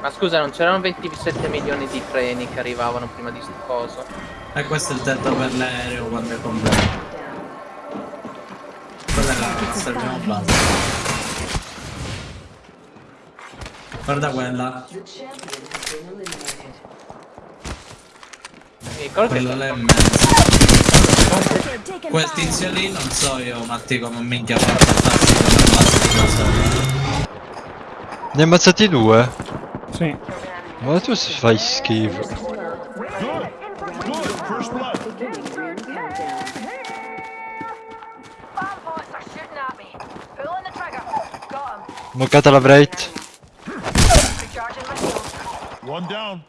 Ma scusa, non c'erano 27 milioni di treni che arrivavano prima di sto coso? E questo è il tetto per l'aereo quando è completo. Quella è la prima base. Guarda quella. Mi ricordo che Quella è mezzo. Quel tizio lì non so io, Matti, come minchia fa portarsi base cosa. Ne hai ammazzati due? Sì. Ma tu fai schifo. Moccata la shield. One down.